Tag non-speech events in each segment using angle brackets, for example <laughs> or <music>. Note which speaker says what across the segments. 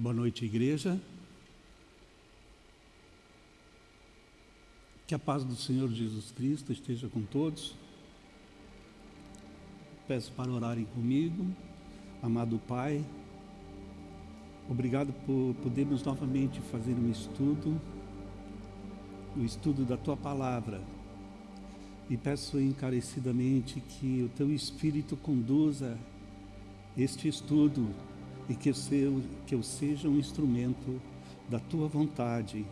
Speaker 1: Boa noite, igreja. Que a paz do Senhor Jesus Cristo esteja com todos. Peço para orarem comigo. Amado Pai, obrigado por podermos novamente fazer um estudo, o estudo da Tua Palavra. E peço encarecidamente que o Teu Espírito conduza este estudo e que eu, seja, que eu seja um instrumento da tua vontade.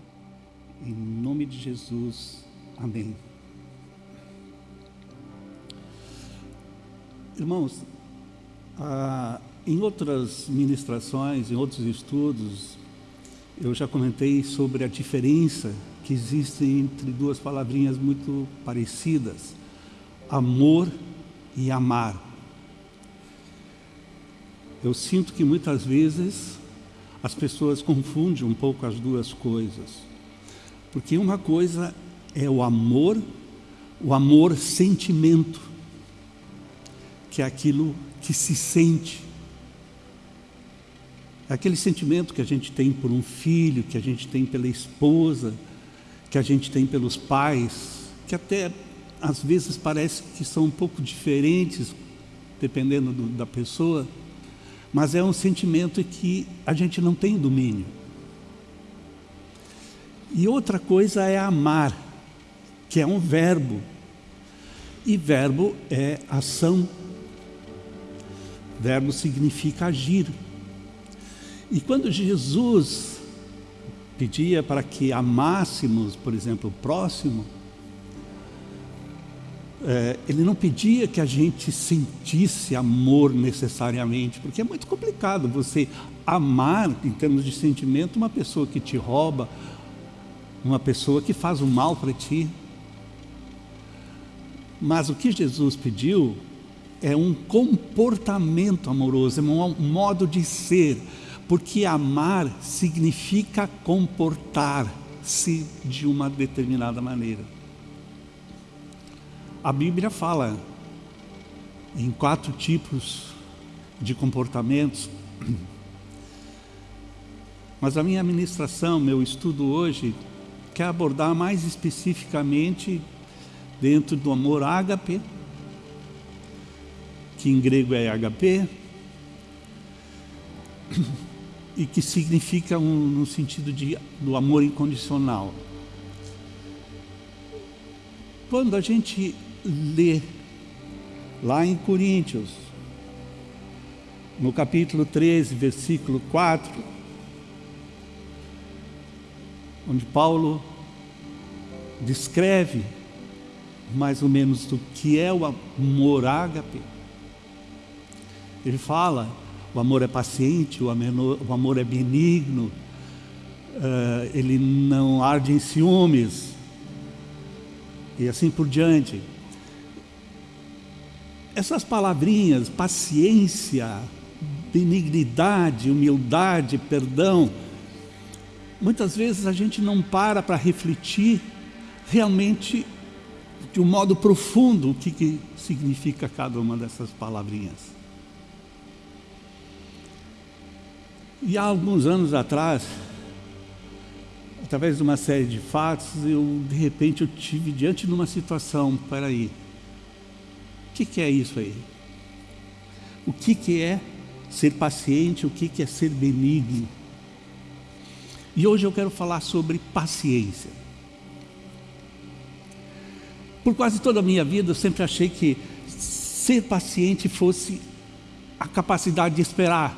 Speaker 1: Em nome de Jesus. Amém. Irmãos, ah, em outras ministrações, em outros estudos, eu já comentei sobre a diferença que existe entre duas palavrinhas muito parecidas: amor e amar. Eu sinto que muitas vezes as pessoas confundem um pouco as duas coisas. Porque uma coisa é o amor, o amor sentimento, que é aquilo que se sente. É aquele sentimento que a gente tem por um filho, que a gente tem pela esposa, que a gente tem pelos pais, que até às vezes parece que são um pouco diferentes, dependendo do, da pessoa mas é um sentimento que a gente não tem domínio. E outra coisa é amar, que é um verbo. E verbo é ação. Verbo significa agir. E quando Jesus pedia para que amássemos, por exemplo, o próximo, é, ele não pedia que a gente sentisse amor necessariamente, porque é muito complicado você amar, em termos de sentimento, uma pessoa que te rouba, uma pessoa que faz o mal para ti. Mas o que Jesus pediu é um comportamento amoroso, é um modo de ser, porque amar significa comportar-se de uma determinada maneira. A Bíblia fala em quatro tipos de comportamentos, mas a minha ministração, meu estudo hoje, quer abordar mais especificamente dentro do amor ágape, que em grego é HP, e que significa um, no sentido de, do amor incondicional. Quando a gente lê lá em Coríntios, no capítulo 13, versículo 4, onde Paulo descreve mais ou menos do que é o amor ágape. Ele fala, o amor é paciente, o amor, é benigno, uh, ele não arde em ciúmes, e assim por diante essas palavrinhas, paciência, benignidade, humildade, perdão, muitas vezes a gente não para para refletir realmente de um modo profundo o que, que significa cada uma dessas palavrinhas. E há alguns anos atrás, através de uma série de fatos, eu de repente eu tive diante de uma situação, peraí, que, que é isso aí? O que, que é ser paciente? O que, que é ser benigno? E hoje eu quero falar sobre paciência. Por quase toda a minha vida eu sempre achei que ser paciente fosse a capacidade de esperar.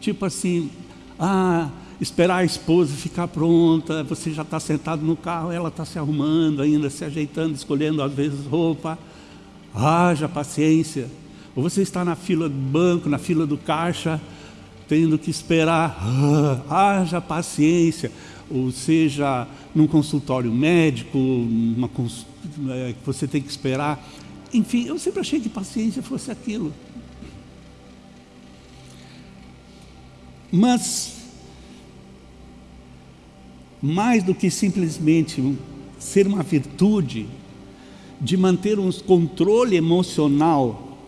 Speaker 1: Tipo assim, ah, esperar a esposa ficar pronta, você já está sentado no carro, ela está se arrumando ainda, se ajeitando, escolhendo às vezes roupa haja paciência. Ou você está na fila do banco, na fila do caixa, tendo que esperar, ah, haja paciência. Ou seja, num consultório médico, uma, é, que você tem que esperar. Enfim, eu sempre achei que paciência fosse aquilo. Mas, mais do que simplesmente ser uma virtude, de manter um controle emocional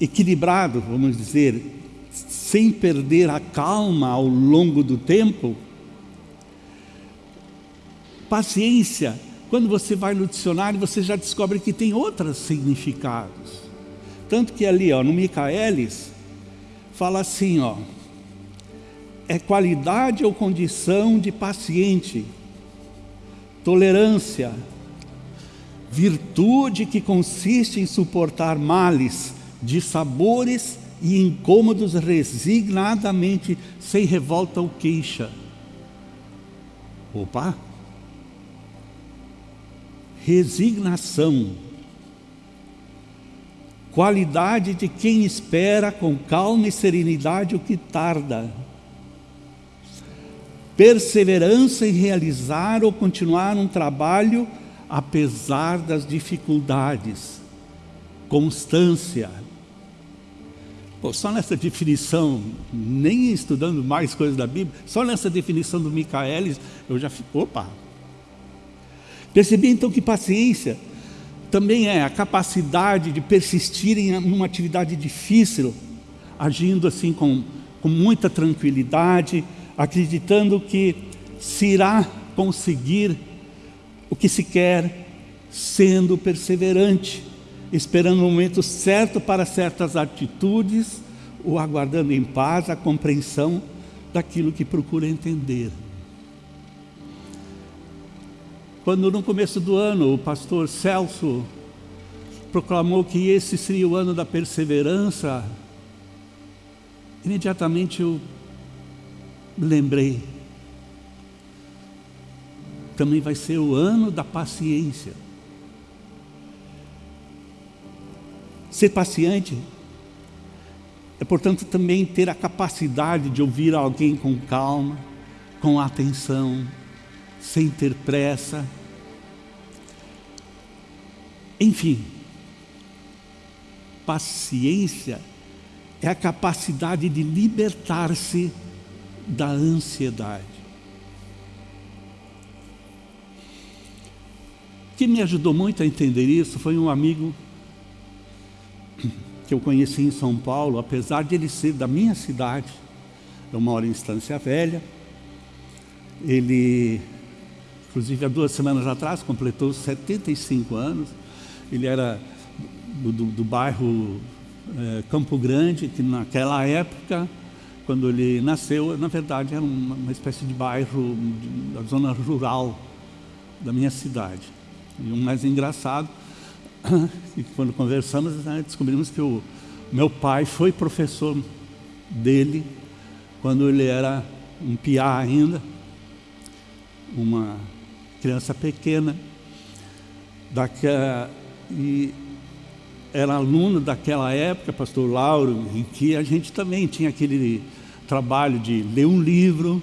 Speaker 1: equilibrado, vamos dizer, sem perder a calma ao longo do tempo. Paciência, quando você vai no dicionário, você já descobre que tem outros significados. Tanto que ali, ó, no Micaelis, fala assim, ó, é qualidade ou condição de paciente, tolerância, virtude que consiste em suportar males, de sabores e incômodos resignadamente, sem revolta ou queixa. Opa! Resignação. Qualidade de quem espera com calma e serenidade o que tarda. Perseverança em realizar ou continuar um trabalho apesar das dificuldades. Constância Pô, só nessa definição, nem estudando mais coisas da Bíblia, só nessa definição do Micaelis, eu já fico, opa! Percebi então que paciência também é a capacidade de persistir em uma atividade difícil, agindo assim com, com muita tranquilidade, acreditando que se irá conseguir o que se quer, sendo perseverante esperando o momento certo para certas atitudes, ou aguardando em paz a compreensão daquilo que procura entender. Quando no começo do ano o pastor Celso proclamou que esse seria o ano da perseverança, imediatamente eu lembrei. Também vai ser o ano da paciência. Ser paciente é, portanto, também ter a capacidade de ouvir alguém com calma, com atenção, sem ter pressa. Enfim, paciência é a capacidade de libertar-se da ansiedade. Que me ajudou muito a entender isso foi um amigo que eu conheci em São Paulo, apesar de ele ser da minha cidade, eu moro em Estância Velha, ele, inclusive há duas semanas atrás, completou 75 anos, ele era do, do, do bairro é, Campo Grande, que naquela época, quando ele nasceu, na verdade era uma, uma espécie de bairro da zona rural da minha cidade. E o mais engraçado <coughs> e quando conversamos, né, descobrimos que o meu pai foi professor dele quando ele era um piá ainda, uma criança pequena, daquela, e era aluno daquela época, pastor Lauro, em que a gente também tinha aquele trabalho de ler um livro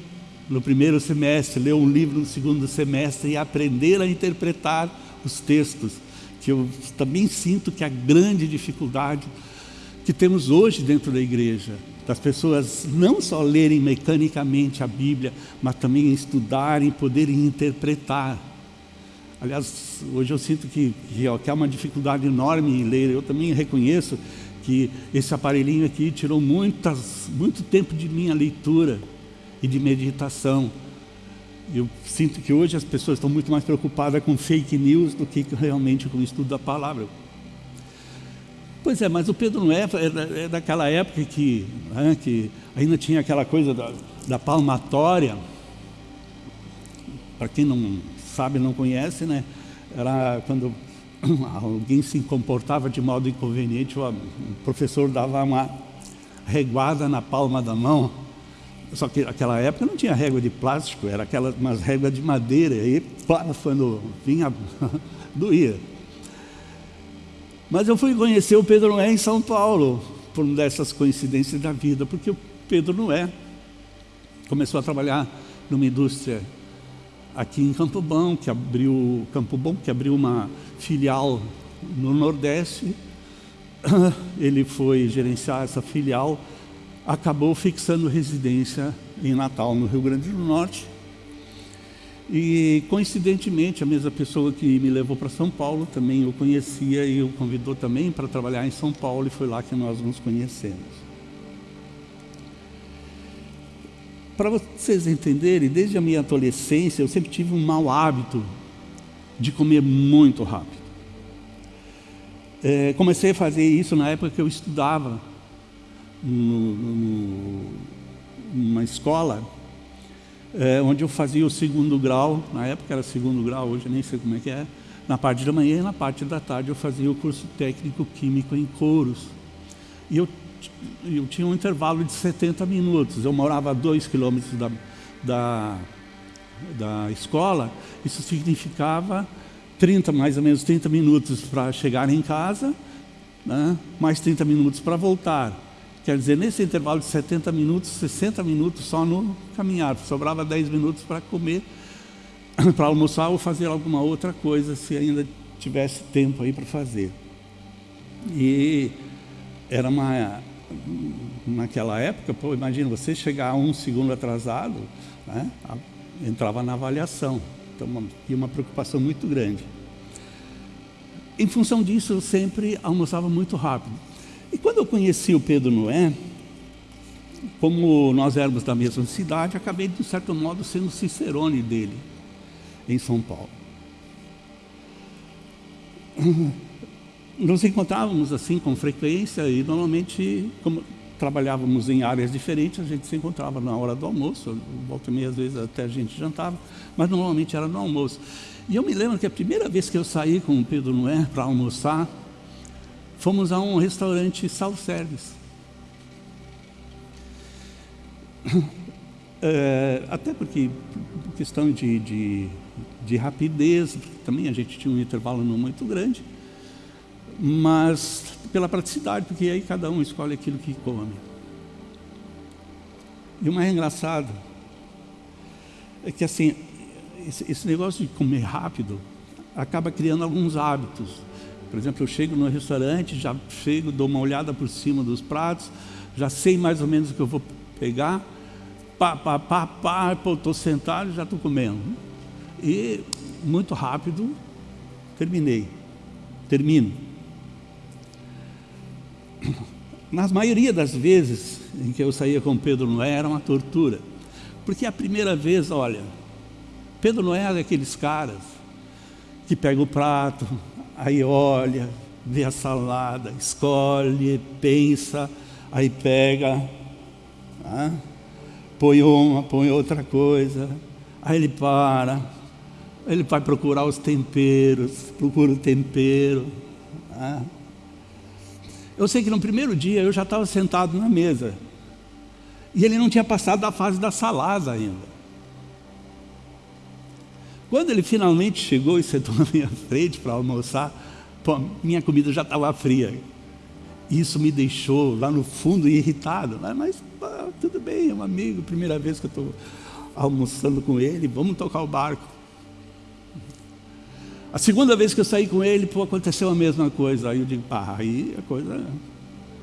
Speaker 1: no primeiro semestre, ler um livro no segundo semestre e aprender a interpretar os textos que eu também sinto que a grande dificuldade que temos hoje dentro da igreja, das pessoas não só lerem mecanicamente a Bíblia, mas também estudarem, poderem interpretar. Aliás, hoje eu sinto que, que há uma dificuldade enorme em ler. Eu também reconheço que esse aparelhinho aqui tirou muitas, muito tempo de minha leitura e de meditação. Eu sinto que hoje as pessoas estão muito mais preocupadas com fake news do que realmente com o estudo da palavra. Pois é, mas o Pedro não é, é, é daquela época que, né, que ainda tinha aquela coisa da, da palmatória. Para quem não sabe, não conhece, né? Era quando <clears throat> alguém se comportava de modo inconveniente, o professor dava uma reguada na palma da mão só que naquela época não tinha régua de plástico, era aquelas umas réguas de madeira, e pá, quando vinha, <laughs> doía. Mas eu fui conhecer o Pedro Noé em São Paulo, por uma dessas coincidências da vida, porque o Pedro Noé começou a trabalhar numa indústria aqui em Campo Bom, que abriu Campo Bom, que abriu uma filial no Nordeste. <coughs> Ele foi gerenciar essa filial acabou fixando residência em Natal, no Rio Grande do Norte. E, coincidentemente, a mesma pessoa que me levou para São Paulo também o conhecia e o convidou também para trabalhar em São Paulo, e foi lá que nós nos conhecemos. para vocês entenderem, desde a minha adolescência eu sempre tive um mau hábito de comer muito rápido. É, comecei a fazer isso na época que eu estudava no, no, numa escola é, onde eu fazia o segundo grau, na época era segundo grau, hoje nem sei como é que é, na parte da manhã e na parte da tarde eu fazia o curso técnico químico em Couros. E eu, eu tinha um intervalo de 70 minutos, eu morava a dois quilômetros da, da, da escola, isso significava 30, mais ou menos 30 minutos para chegar em casa, né? mais 30 minutos para voltar. Quer dizer, nesse intervalo de 70 minutos, 60 minutos só no caminhar, sobrava 10 minutos para comer, <coughs> para almoçar ou fazer alguma outra coisa, se ainda tivesse tempo aí para fazer. E era uma, naquela época, pô, imagina, você chegar um segundo atrasado, né, entrava na avaliação. Então, uma, tinha uma preocupação muito grande. Em função disso, eu sempre almoçava muito rápido. E quando eu conheci o Pedro Noé, como nós éramos da mesma cidade, acabei, de um certo modo, sendo cicerone dele, em São Paulo. Nos encontrávamos assim com frequência e normalmente, como trabalhávamos em áreas diferentes, a gente se encontrava na hora do almoço, volta e meia, às vezes até a gente jantava, mas normalmente era no almoço. E eu me lembro que a primeira vez que eu saí com o Pedro Noé para almoçar, fomos a um restaurante self-service. É, <coughs> até porque, por questão de, de, de, rapidez, também a gente tinha um intervalo não muito grande, mas pela praticidade, porque aí cada um escolhe aquilo que come. E o mais engraçado é que assim, esse, esse negócio de comer rápido acaba criando alguns hábitos. Por exemplo, eu chego no restaurante, já chego, dou uma olhada por cima dos pratos, já sei mais ou menos o que eu vou pegar, pá, pá, pá, pá, estou sentado e já estou comendo. E muito rápido, terminei, termino. Na maioria das vezes em que eu saía com Pedro Noé era uma tortura. Porque a primeira vez, olha, Pedro Noé é daqueles caras que pega o prato, aí olha, vê a salada, escolhe, pensa, aí pega, põe uma, põe outra coisa, aí ele para, ele vai procurar os temperos, procura o tempero. Eu sei que no primeiro dia eu já estava sentado na mesa, e ele não tinha passado da fase da salada ainda. Quando ele finalmente chegou e sentou <laughs> na minha frente para almoçar, pô, minha comida já estava fria. Isso me deixou lá no fundo irritado. Né? Mas pô, tudo bem, é um amigo, primeira vez que eu estou almoçando com ele, vamos tocar o barco. A segunda vez que eu saí com ele, pô, aconteceu a mesma coisa. Aí eu digo, pá, aí a coisa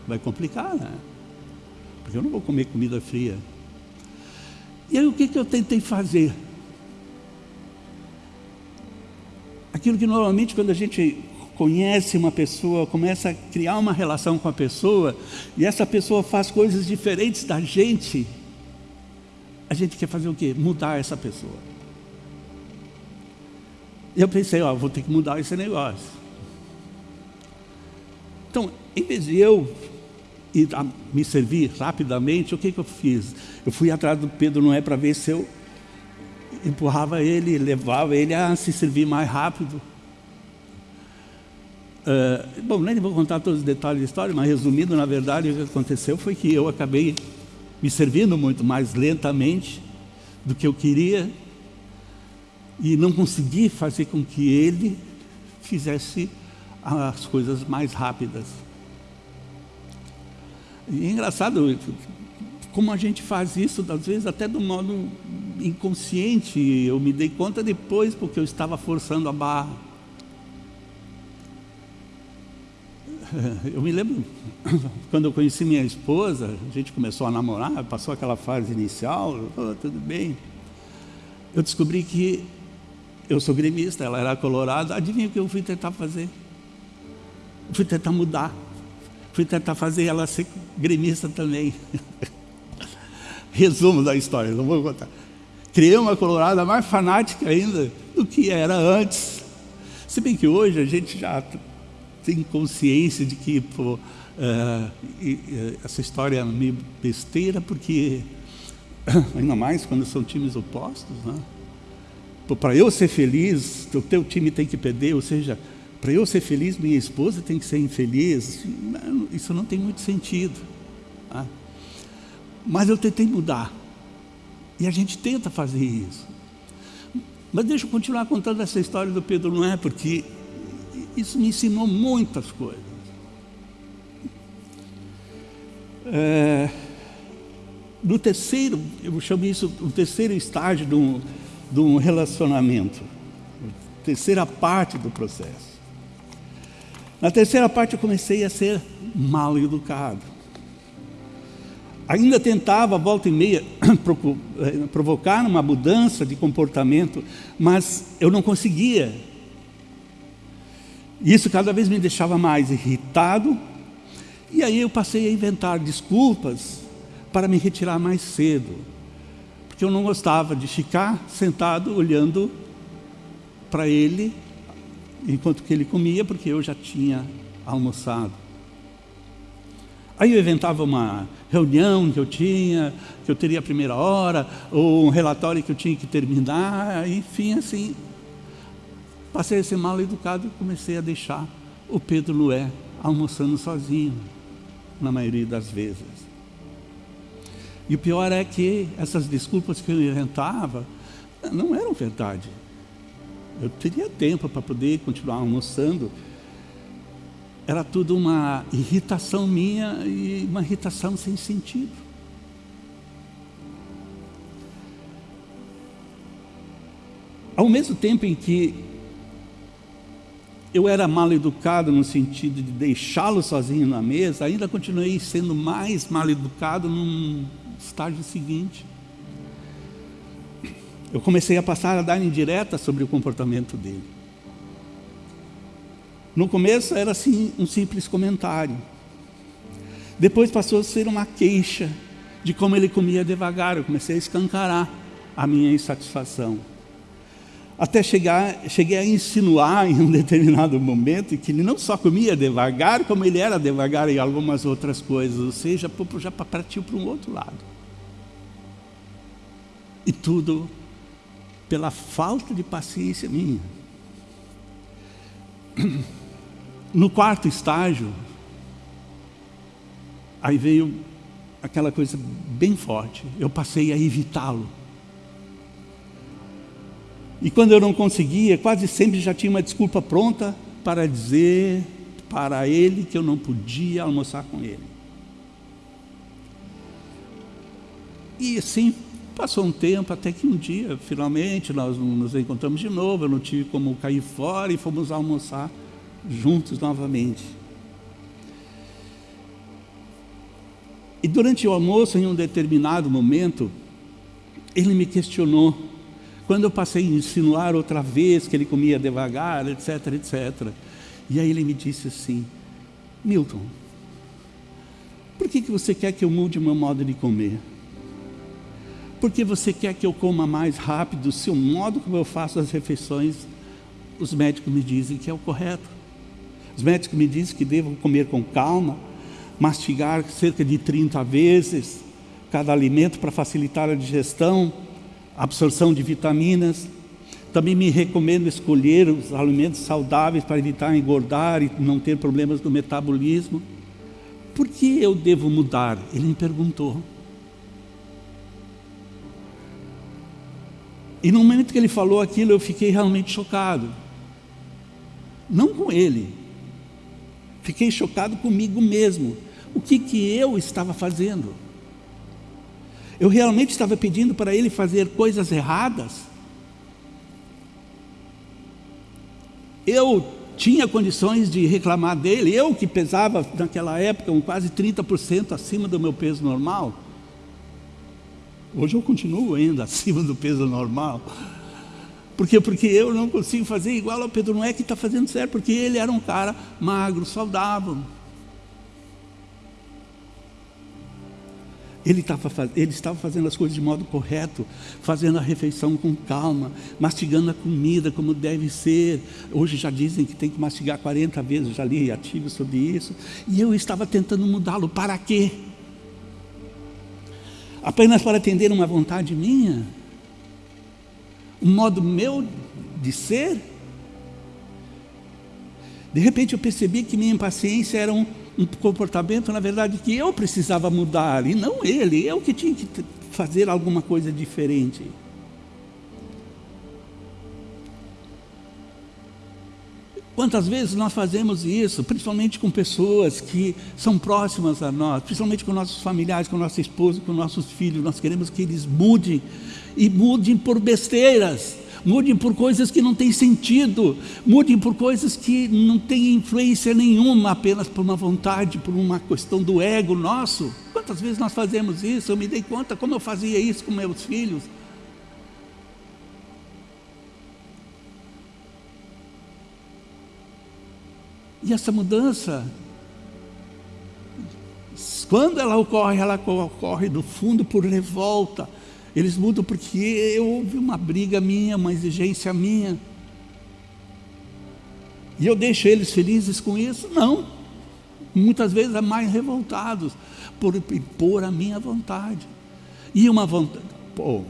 Speaker 1: vai complicar, né? Porque eu não vou comer comida fria. E aí o que, que eu tentei fazer? Aquilo que normalmente quando a gente conhece uma pessoa, começa a criar uma relação com a pessoa, e essa pessoa faz coisas diferentes da gente, a gente quer fazer o quê? Mudar essa pessoa. E eu pensei, ó, vou ter que mudar esse negócio. Então, em vez de eu ir me servir rapidamente, o que, que eu fiz? Eu fui atrás do Pedro Noé para ver se eu empurrava ele, levava ele a se servir mais rápido. Uh, bom, nem vou contar todos os detalhes da história, mas resumindo, na verdade, o que aconteceu foi que eu acabei me servindo muito mais lentamente do que eu queria e não consegui fazer com que ele fizesse as coisas mais rápidas. E é engraçado como a gente faz isso, às vezes até do modo inconsciente, eu me dei conta depois porque eu estava forçando a barra. <laughs> Eu me lembro, quando eu conheci minha esposa, a gente começou a namorar, passou aquela fase inicial, tudo bem. Eu descobri que eu sou gremista, ela era colorada, adivinha o que eu fui tentar fazer? Fui tentar mudar, fui tentar fazer ela ser gremista também. <laughs> resumo da história, não vou contar. Criei uma colorada mais fanática ainda do que era antes. Se bem que hoje a gente já tem consciência de que pô, uh, essa história é meio besteira, porque <coughs> ainda mais quando são times opostos, né? para eu ser feliz, o teu time tem que perder, ou seja, para eu ser feliz, minha esposa tem que ser infeliz. Isso não tem muito sentido. Tá? Mas eu tentei mudar. E a gente tenta fazer isso. Mas deixa eu continuar contando essa história do Pedro Noé, porque isso me ensinou muitas coisas. É, no terceiro, eu chamo isso o terceiro estágio de um, de um relacionamento, terceira parte do processo. Na terceira parte eu comecei a ser mal educado. Ainda tentava, volta e meia, <coughs> eh, provocar uma mudança de comportamento, mas eu não conseguia. Isso cada vez me deixava mais irritado, e aí eu passei a inventar desculpas para me retirar mais cedo, porque eu não gostava de ficar sentado olhando para ele enquanto que ele comia, porque eu já tinha almoçado. Aí eu inventava uma reunião que eu tinha, que eu teria a primeira hora, ou um relatório que eu tinha que terminar, enfim, assim. Passei a ser mal educado e comecei a deixar o Pedro Lué almoçando sozinho, na maioria das vezes. E o pior é que essas desculpas que eu inventava não eram verdade. Eu teria tempo para poder continuar almoçando. Era tudo uma irritação minha e uma irritação sem sentido. Ao mesmo tempo em que eu era mal educado no sentido de deixá-lo sozinho na mesa, ainda continuei sendo mais mal educado num estágio seguinte eu comecei a passar a dar indireta sobre o comportamento dele. No começo era assim um simples comentário. Depois passou a ser uma queixa de como ele comia devagar. Eu comecei a escancarar a minha insatisfação. Até chegar, cheguei a insinuar em um <laughs> determinado momento que ele não só comia devagar, como ele era devagar em algumas outras coisas, ou seja, já partiu para um outro lado. E tudo pela falta de paciência minha. <clears throat> No quarto estágio, aí veio aquela coisa bem forte. Eu passei a evitá-lo. E quando eu não conseguia, quase sempre já tinha uma desculpa pronta para dizer para ele que eu não podia almoçar com ele. E assim Passou um tempo até que um dia, finalmente, nós nos encontramos de novo, eu não tive como cair fora e fomos almoçar juntos novamente. E durante o almoço, em um determinado momento, ele me questionou. Quando eu passei a insinuar outra vez que ele comia devagar, etc, etc. E aí ele me disse assim, Milton, por que, que você quer que eu mude o meu modo de comer? porque você quer que eu coma mais rápido, se o modo como eu faço as refeições, os médicos me dizem que é o correto. Os médicos me dizem que devo comer com calma, mastigar cerca de 30 vezes cada alimento para facilitar a digestão, absorção de vitaminas. Também me recomendo escolher os alimentos saudáveis para evitar engordar e não ter problemas do metabolismo. Por que eu devo mudar? Ele me perguntou. E no momento que ele falou aquilo, eu fiquei realmente chocado. Não com ele. Fiquei chocado comigo mesmo. O que, que eu estava fazendo? Eu realmente estava pedindo para ele fazer coisas erradas? Eu tinha condições de reclamar dele, eu que pesava naquela época um quase 30% acima do meu peso normal. Hoje eu continuo ainda <laughs> acima do peso normal. Por quê? Porque eu não consigo fazer igual ao Pedro. Não é que está fazendo certo, porque ele era um cara magro, saudável. Ele estava, ele estava fazendo as coisas de modo correto, fazendo a refeição com calma, mastigando a comida como deve ser. Hoje já dizem que tem que mastigar 40 vezes, já li artigos sobre isso. E eu estava tentando mudá-lo. Para quê? Apenas para atender uma vontade minha? Um modo meu de ser? De repente eu percebi que minha impaciência era um, um comportamento, na verdade, que eu precisava mudar, e não ele, eu que tinha que fazer alguma coisa diferente. Quantas vezes nós fazemos isso, principalmente com pessoas que são próximas a nós, principalmente com nossos familiares, com nossa esposa, com nossos filhos, nós queremos que eles mudem, e mudem por besteiras, mudem por coisas que não têm sentido, mudem por coisas que não têm influência nenhuma, apenas por uma vontade, por uma questão do ego nosso. Quantas vezes nós fazemos isso? Eu me dei conta como eu fazia isso com meus filhos. E essa mudança, quando ela ocorre, ela ocorre do fundo por revolta. Eles mudam porque houve uma briga minha, uma exigência minha. E eu deixo eles felizes com isso? Não. Muitas vezes é mais revoltados por impor a minha vontade. E uma vontade, pô,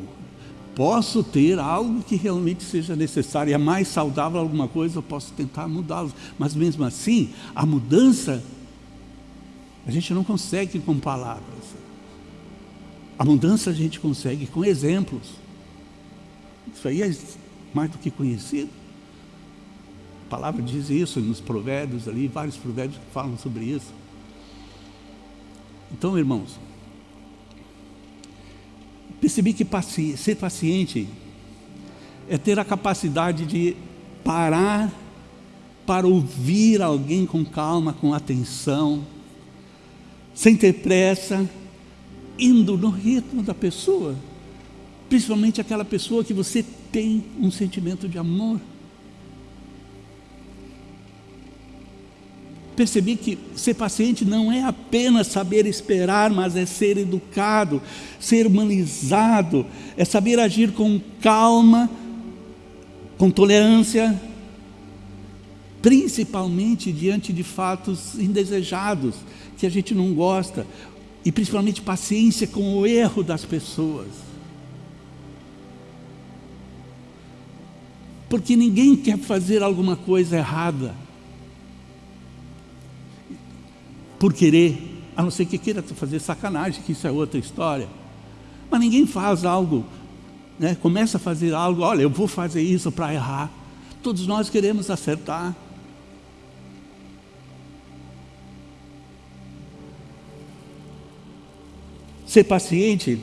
Speaker 1: posso ter algo que realmente seja necessário, é mais saudável alguma coisa, eu posso tentar mudá-los. Mas mesmo assim, a mudança, a gente não consegue com palavras. A mudança a gente consegue com exemplos. Isso aí é mais do que conhecido. A palavra diz isso nos provérbios ali, vários provérbios que falam sobre isso. Então, irmãos, percebi que paci ser paciente é ter a capacidade de parar para ouvir alguém com calma, com atenção, sem ter pressa, indo no ritmo da pessoa, principalmente aquela pessoa que você tem um sentimento de amor. Percebi que ser paciente não é apenas saber esperar, mas é ser educado, ser humanizado, é saber agir com calma, com tolerância, principalmente diante de fatos indesejados, que a gente não gosta, e principalmente paciência com o erro das pessoas. Porque ninguém quer fazer alguma coisa errada por querer, a não ser que queira fazer sacanagem, que isso é outra história. Mas ninguém faz algo, né? começa a fazer algo, olha, eu vou fazer isso para errar. Todos nós queremos acertar. Ser paciente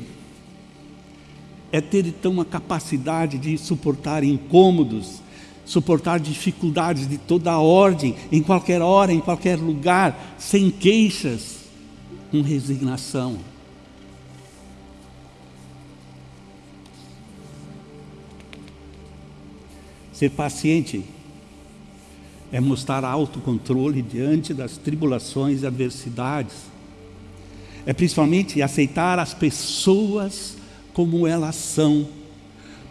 Speaker 1: é ter então a capacidade de suportar incômodos, suportar dificuldades de toda a ordem, em qualquer hora, em qualquer lugar, sem queixas, com resignação. Ser paciente é mostrar autocontrole diante das tribulações e adversidades é principalmente aceitar as pessoas como elas são,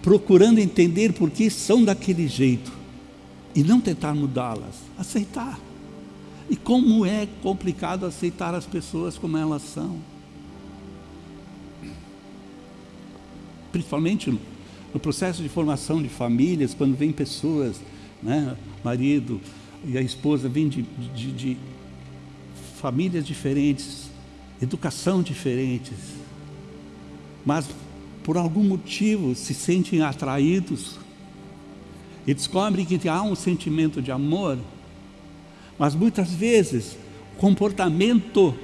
Speaker 1: procurando entender por que são daquele jeito e não tentar mudá-las, aceitar. E como é complicado aceitar as pessoas como elas são. Principalmente no processo de formação de famílias, quando vem pessoas, né, marido e a esposa vêm de, de, de famílias diferentes, educação diferentes, mas por algum motivo se sentem atraídos e descobrem que há um sentimento de amor, mas muitas vezes o comportamento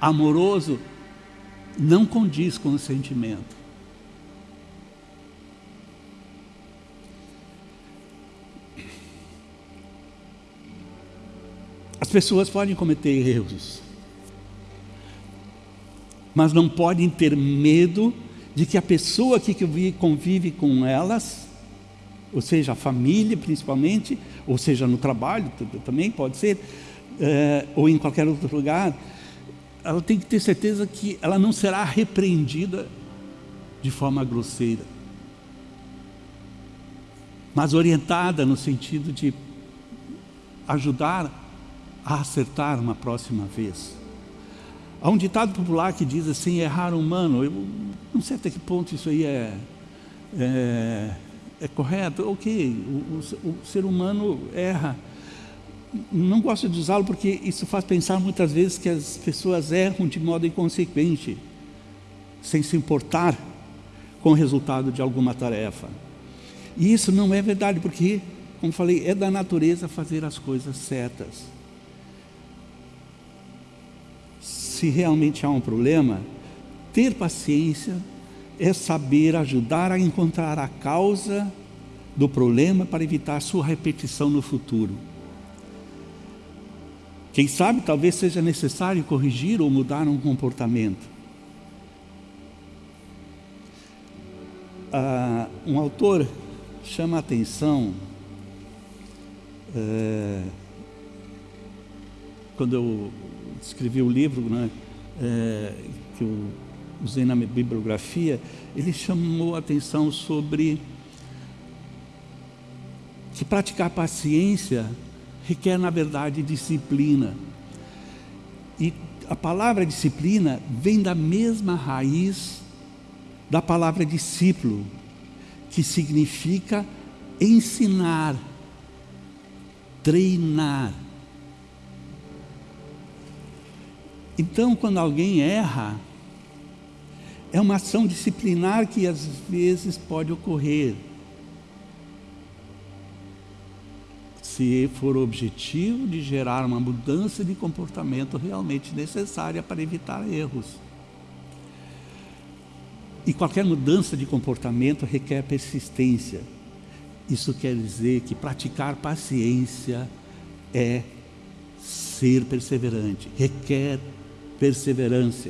Speaker 1: amoroso não condiz com o sentimento. As pessoas podem cometer erros, mas não podem ter medo de que a pessoa que convive com elas, ou seja, a família principalmente, ou seja, no trabalho também pode ser, é, ou em qualquer outro lugar, ela tem que ter certeza que ela não será repreendida de forma grosseira, mas orientada no sentido de ajudar a acertar uma próxima vez. Há um ditado popular que diz assim, errar humano. Eu não sei até que ponto isso aí é, é, é correto. Ok, o, o, o ser humano erra. Não gosto de usá-lo porque isso faz pensar muitas vezes que as pessoas erram de modo inconsequente, sem se importar com o resultado de alguma tarefa. E isso não é verdade, porque, como falei, é da natureza fazer as coisas certas. Se realmente há um problema, ter paciência é saber ajudar a encontrar a causa do problema para evitar sua repetição no futuro. Quem sabe talvez seja necessário corrigir ou mudar um comportamento. Ah, um autor chama a atenção é, quando eu escrevi o livro né, é, que eu usei na bibliografia, ele chamou a atenção sobre que praticar paciência requer, na verdade, disciplina. E a palavra disciplina vem da mesma raiz da palavra discípulo, que significa ensinar, treinar. Então, quando alguém erra, é uma ação disciplinar que às vezes pode ocorrer. Se for o objetivo de gerar uma mudança de comportamento realmente necessária para evitar erros. E qualquer mudança de comportamento requer persistência. Isso quer dizer que praticar paciência é ser perseverante, requer perseverança.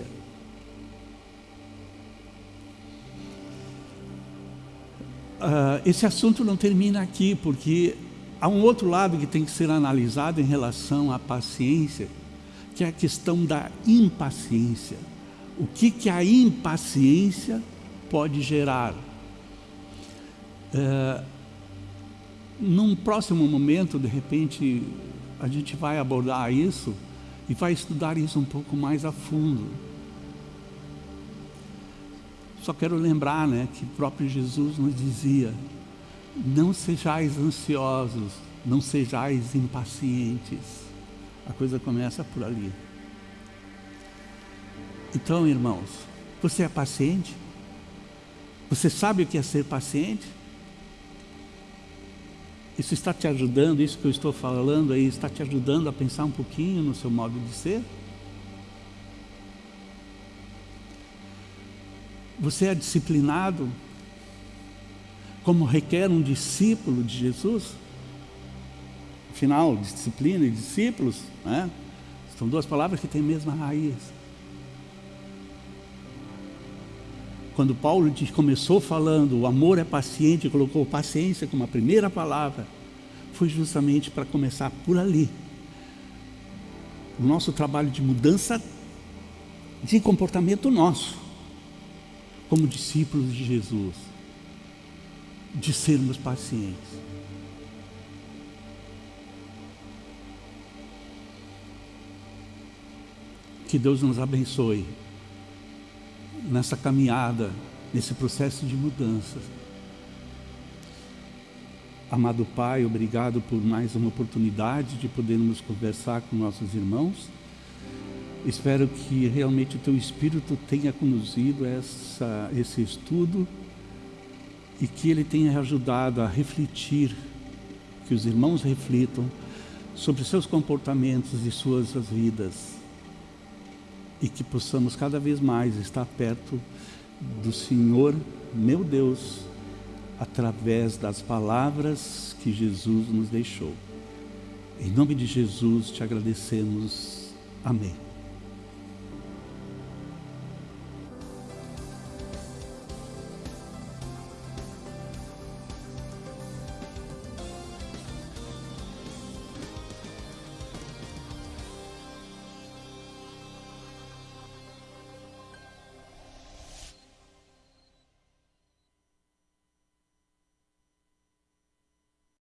Speaker 1: Uh, esse assunto não termina aqui, porque há um outro lado que tem que ser analisado em relação à paciência, que é a questão da impaciência. O que, que a impaciência pode gerar? Uh, num próximo momento, de repente, a gente vai abordar isso, e vai estudar isso um pouco mais a fundo. Só quero lembrar né, que o próprio Jesus nos dizia, não sejais ansiosos, não sejais impacientes. A coisa começa por ali. Então, irmãos, você é paciente? Você sabe o que é ser paciente? Isso está te ajudando, isso que eu estou falando aí, está te ajudando a pensar um pouquinho no seu modo de ser? Você é disciplinado como requer um discípulo de Jesus? Afinal, disciplina e discípulos, né? São duas palavras que têm a mesma raiz. Quando Paulo começou falando, o amor é paciente, colocou paciência como a primeira palavra, foi justamente para começar por ali. O nosso trabalho de mudança de comportamento nosso, como discípulos de Jesus, de sermos pacientes. Que Deus nos abençoe nessa caminhada, nesse processo de mudança. Amado Pai, obrigado por mais uma oportunidade de podermos conversar com nossos irmãos. Espero que realmente o Teu Espírito tenha conduzido essa, esse estudo e que ele tenha ajudado a refletir, que os irmãos reflitam sobre seus comportamentos e suas vidas e que possamos cada vez mais estar perto do Senhor, meu Deus, através das palavras que Jesus nos deixou. Em nome de Jesus te agradecemos. Amém.